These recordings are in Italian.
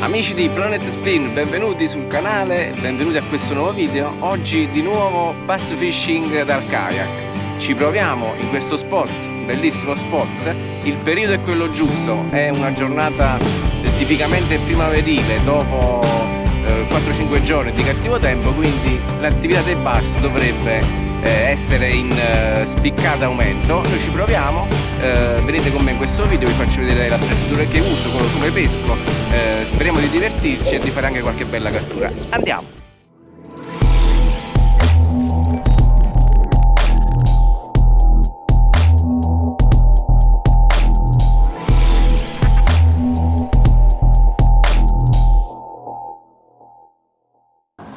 Amici di Planet Spin, benvenuti sul canale, benvenuti a questo nuovo video. Oggi di nuovo bass fishing dal kayak. Ci proviamo in questo spot, bellissimo spot. Il periodo è quello giusto, è una giornata tipicamente primaverile dopo eh, 4-5 giorni di cattivo tempo, quindi l'attività dei bass dovrebbe eh, essere in eh, spiccata aumento. Noi ci proviamo. Eh, venite con me in questo video vi faccio vedere l'attrezzatura che uso come pesco. Eh, speriamo di divertirci e di fare anche qualche bella cattura. Andiamo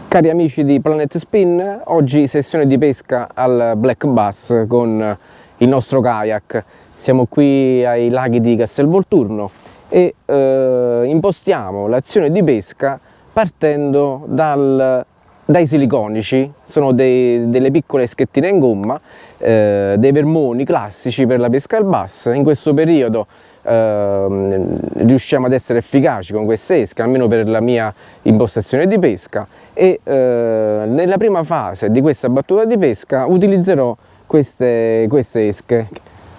Cari amici di Planet Spin, oggi sessione di pesca al Black Bass con il nostro kayak. Siamo qui ai laghi di Castelvolturno e eh, impostiamo l'azione di pesca partendo dal, dai siliconici, sono dei, delle piccole schettine in gomma, eh, dei vermoni classici per la pesca al bass. In questo periodo eh, riusciamo ad essere efficaci con queste esche, almeno per la mia impostazione di pesca e eh, nella prima fase di questa battuta di pesca utilizzerò queste, queste esche.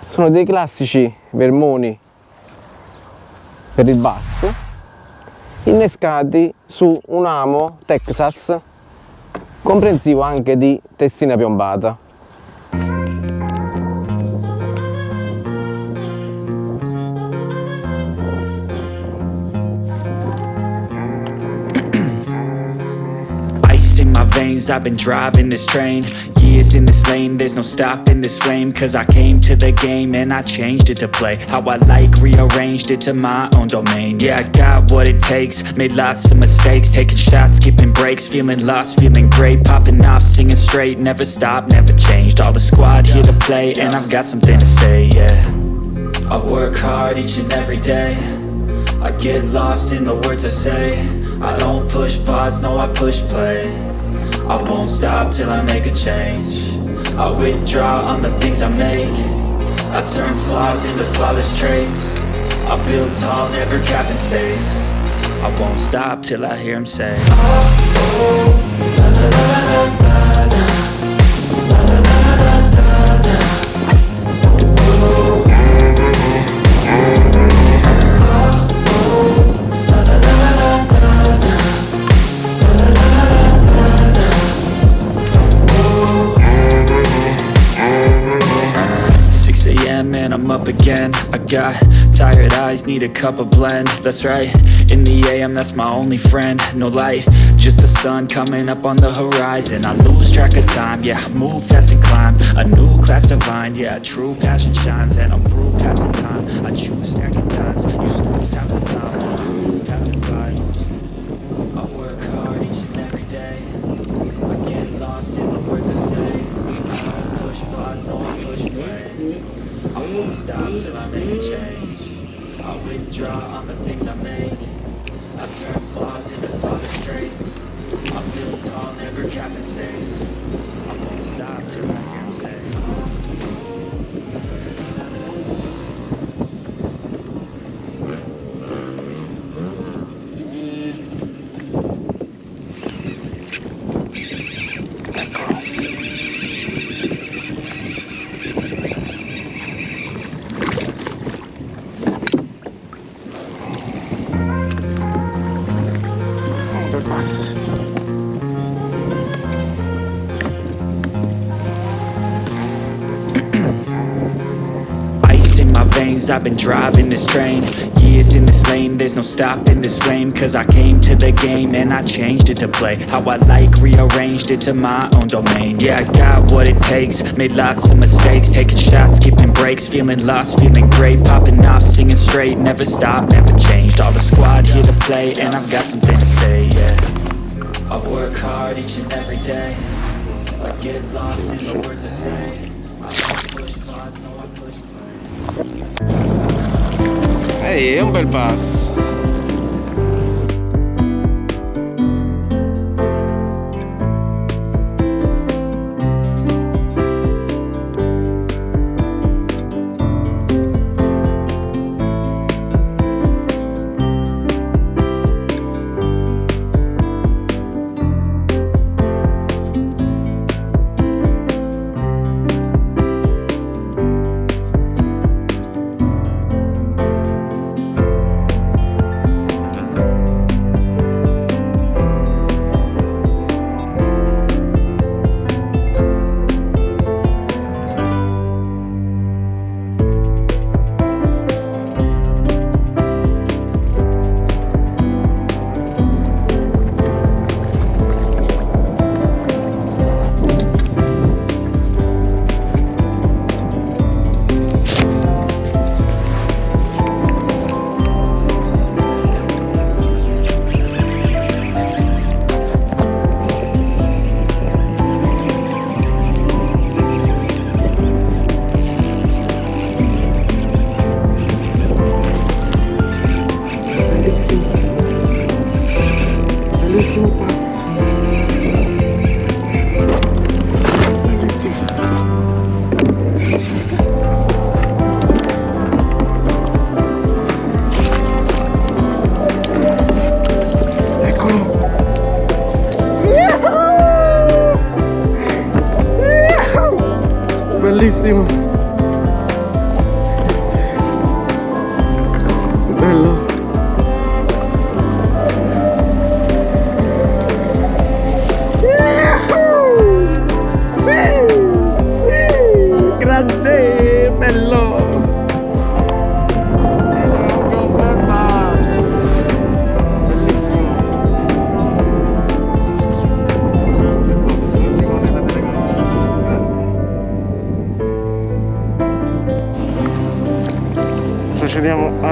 Sono dei classici vermoni per il bass innescati su un amo Texas comprensivo anche di testina piombata. Veins I've been driving this train. Years in this lane There's no stopping this flame. Cause I came to the game And I changed it to play How I like Rearranged it to my own domain. Yeah, I got what it takes Made lots of mistakes Taking shots, skipping breaks Feeling lost, feeling great Popping off, singing straight Never stopped, never changed. All the squad here to play And I've got something to say, yeah. I work hard each and every day. I get lost in the words I say. I don't push pause, no I push play I won't stop till I make a change. I withdraw on the things I make. I turn flaws into flawless traits. I build tall, never capped in space. I won't stop till I hear him say. oh, oh, got tired eyes, need a cup of blend. That's right, in the AM, that's my only friend. No light, just the sun coming up on the horizon. I lose track of time, yeah, move fast and climb. A new class divine, yeah, true passion shines And I'm through passing time, I choose I've been driving this train. Years in this lane, there's no stopping this flame. Cause I came to the game and I changed it to play. How I like, rearranged it to my own domain. Yeah, I got what it takes, made lots of mistakes. Taking shots, skipping breaks, feeling lost, feeling great. Popping off, singing straight, never stopped, never changed. All the squad here to play and I've got something to say, yeah. I work hard each and every day. I get lost in the words I say. I push pause, no I push play Ehi, è un bel passo.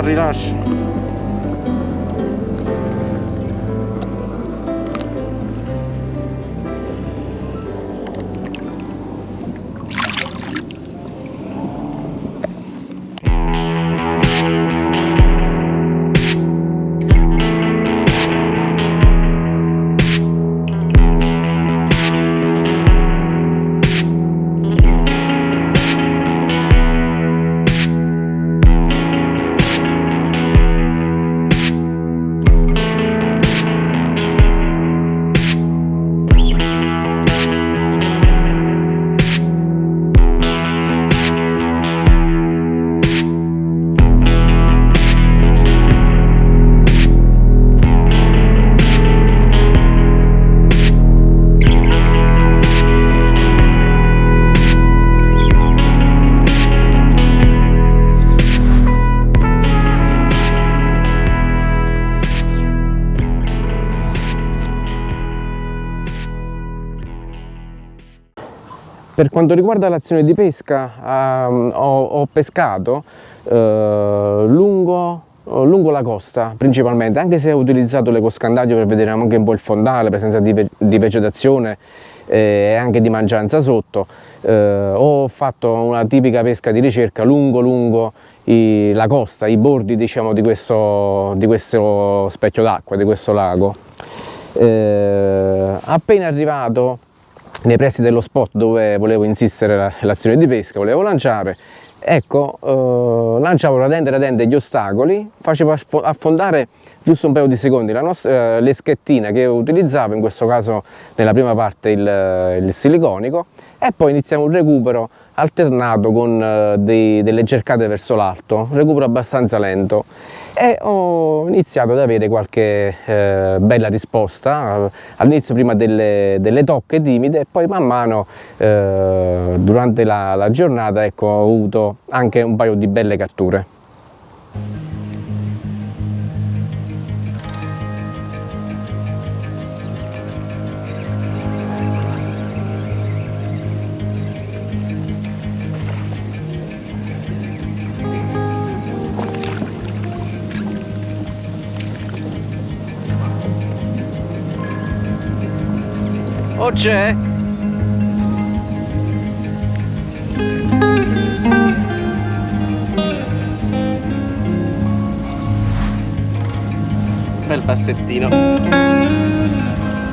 abrirás. Per quanto riguarda l'azione di pesca, ehm, ho, ho pescato eh, lungo, lungo la costa principalmente, anche se ho utilizzato l'ecoscandaglio per vedere anche un po' il fondale, presenza di, ve- di vegetazione eh, e anche di mangianza sotto. Eh, ho fatto una tipica pesca di ricerca lungo lungo i- la costa, i bordi diciamo, di, questo, di questo specchio d'acqua, di questo lago. Eh, appena arrivato nei pressi dello spot dove volevo insistere la- l'azione di pesca, volevo lanciare, ecco, eh, lanciavo radente radente gli ostacoli, facevo affo- affondare giusto un paio di secondi la nostra, eh, l'eschettina che utilizzavo, in questo caso nella prima parte il, il siliconico, e poi iniziamo un recupero alternato con eh, dei- delle cercate verso l'alto, recupero abbastanza lento e ho iniziato ad avere qualche eh, bella risposta, eh, all'inizio prima delle, delle tocche timide e poi man mano eh, durante la, la giornata ecco, ho avuto anche un paio di belle catture. C'è? Bel passettino.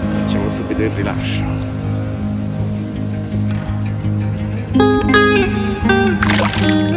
Facciamo subito il rilascio. Dai.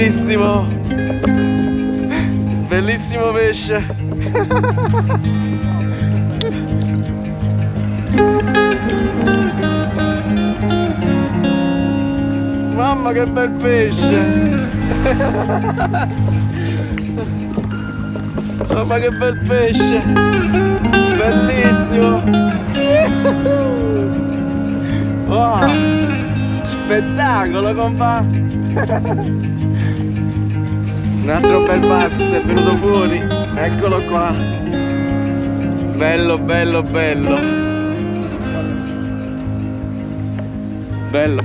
Bellissimo! Bellissimo pesce! Mamma che bel pesce! Mamma che bel pesce! Bellissimo! Wow! Spettacolo compa! Un altro bel basso è venuto fuori! Eccolo qua! Bello, bello, bello! Bello!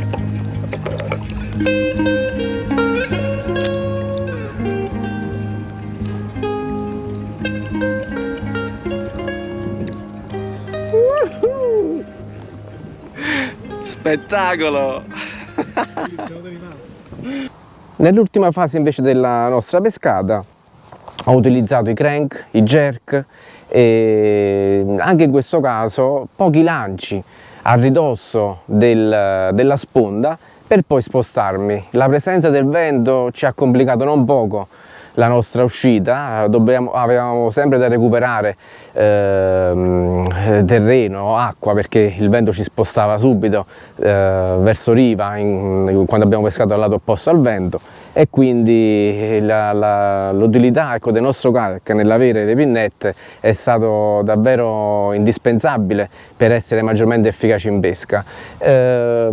Spettacolo! Nell'ultima fase invece della nostra pescata ho utilizzato i crank, i jerk e anche in questo caso pochi lanci a ridosso del, della sponda per poi spostarmi. La presenza del vento ci ha complicato non poco la nostra uscita, Dobbiamo, avevamo sempre da recuperare eh, terreno, acqua perché il vento ci spostava subito eh, verso riva in, quando abbiamo pescato dal lato opposto al vento e quindi l'utilità ecco, del nostro kayak nell'avere le pinnette è stato davvero indispensabile per essere maggiormente efficaci in pesca. Eh,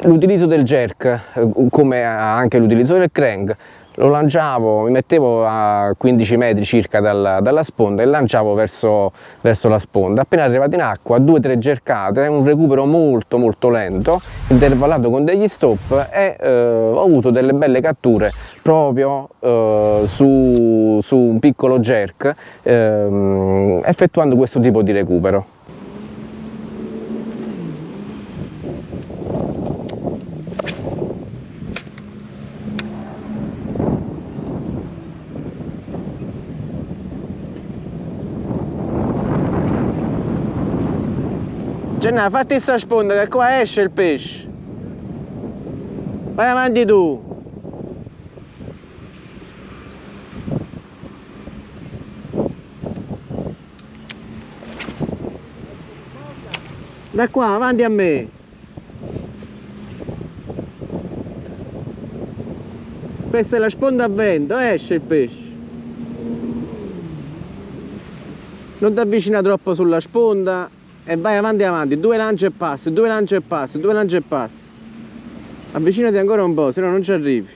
l'utilizzo del jerk, come anche l'utilizzo del crank, lo lanciavo, mi mettevo a 15 metri circa dalla, dalla sponda e lanciavo verso, verso, la sponda. Appena arrivato in acqua, due o tre cercate, un recupero molto molto lento, intervallato con degli stop e eh, ho avuto delle belle catture proprio eh, su, su, un piccolo jerk eh, effettuando questo tipo di recupero. Gennà, fatti sta sponda che qua esce il pesce. Vai avanti tu. Da qua, avanti a me. Questa è la sponda a vento, esce il pesce. Non ti avvicina troppo sulla sponda e vai avanti avanti, due lanci e passi, due lanci e passi, due lanci e passi. Avvicinati ancora un po', se no non ci arrivi.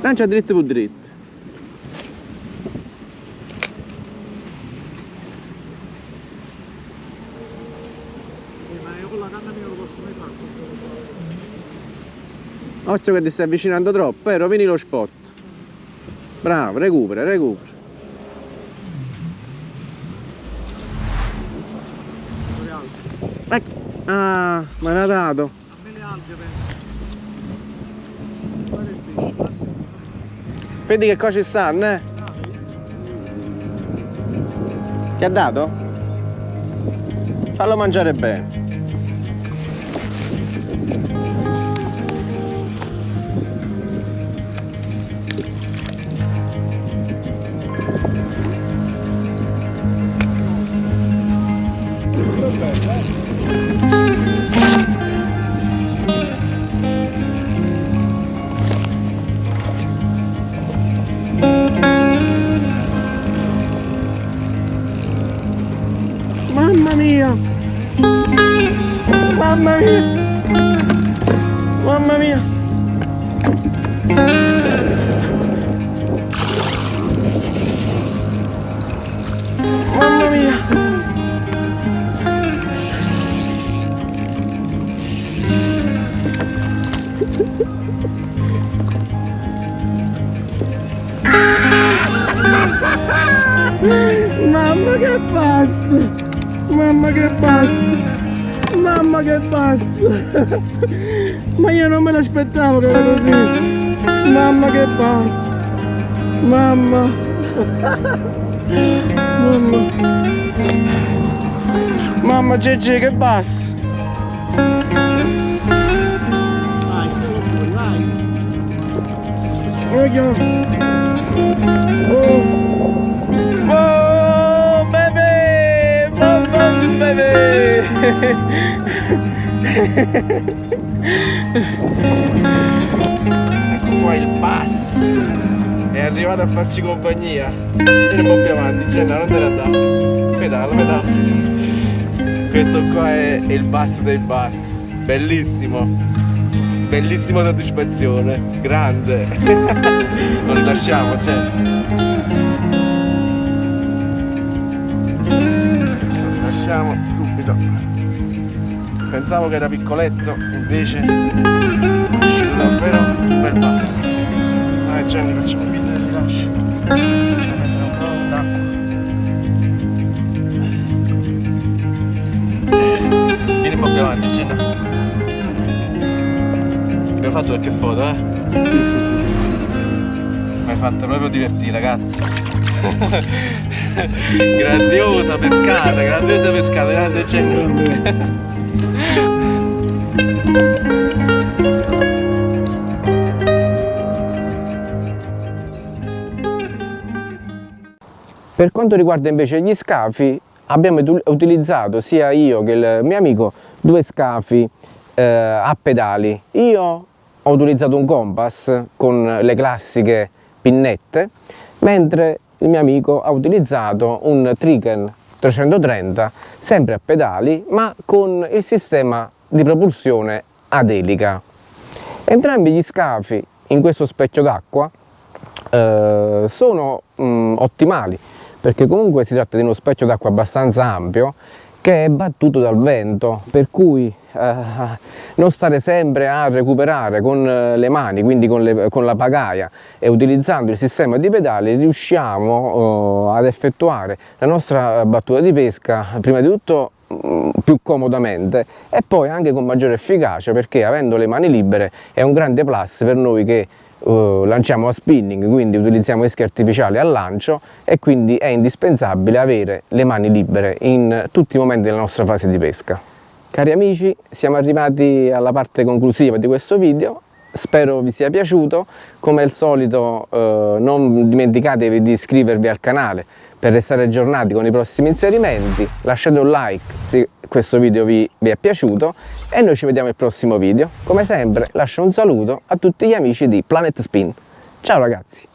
Lancia dritto per dritto. Occhio che ti stai avvicinando troppo, eh, rovini lo spot. Bravo, recupera, recupera. Ecco. Ah, me l'ha dato. A me le alghe penso. Vedi che cosa ci stanno, eh? Ti ha dato? Fallo mangiare bene. Ma io non me l'aspettavo che era così! Mamma che basso! Mamma! Mamma! Mamma Gigi che vai. Voglio! Oh! Oh, bebè! Bom, bom! ecco qua il bus! È arrivato a farci compagnia. Un po' più avanti, Jenna, non te ne andare. Pedala, pedala. Questo qua è il bus dei bus. Bellissimo. Bellissima soddisfazione. Grande. Lo rilasciamo, cioè. Subito. Pensavo che era piccoletto, invece è uscito davvero un bel bus. Dai Gianni facciamo il video del rilascio. Facciamo prendere un po' d'acqua. Vieni un po' più avanti, Gina. Abbiamo fatto qualche foto, eh? Sì, sì, sì. Mi hai fatto proprio divertire, ragazzi. grandiosa pescata, grandiosa pescata, grande Gina. Per quanto riguarda invece gli scafi, abbiamo util- utilizzato sia io che il mio amico due scafi eh, a pedali. Io ho utilizzato un compass con le classiche pinnette, mentre il mio amico ha utilizzato un Triken 330 sempre a pedali, ma con il sistema di propulsione ad elica. Entrambi gli scafi in questo specchio d'acqua eh, sono mm, ottimali perché comunque si tratta di uno specchio d'acqua abbastanza ampio che è battuto dal vento per cui eh, non stare sempre a recuperare con eh, le mani quindi con, le, con, la pagaia e utilizzando il sistema di pedali riusciamo eh, ad effettuare la nostra battuta di pesca prima di tutto mm, più comodamente e poi anche con maggiore efficacia perché avendo le mani libere è un grande plus per noi che Uh, lanciamo a spinning, quindi utilizziamo esche artificiali al lancio e quindi è indispensabile avere le mani libere in tutti i momenti della nostra fase di pesca. Cari amici, siamo arrivati alla parte conclusiva di questo video, spero vi sia piaciuto, come al solito uh, non dimenticatevi di iscrivervi al canale per restare aggiornati con i prossimi inserimenti, lasciate un like se questo video vi, vi, è piaciuto e noi ci vediamo al prossimo video. Come sempre lascio un saluto a tutti gli amici di Planet Spin. Ciao ragazzi!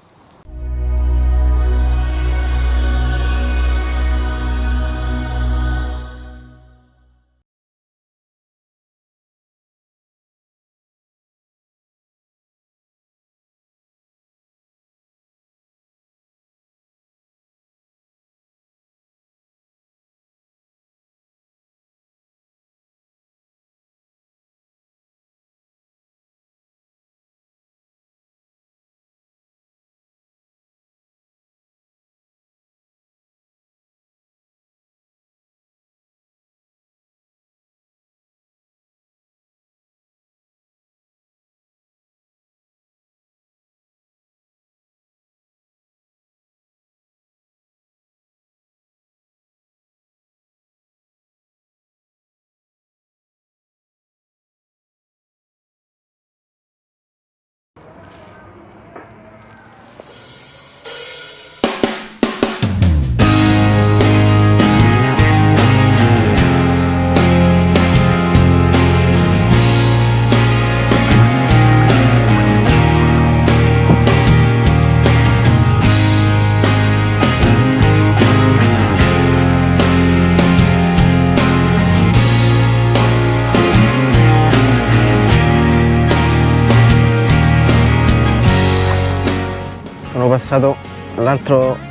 Passato l'altro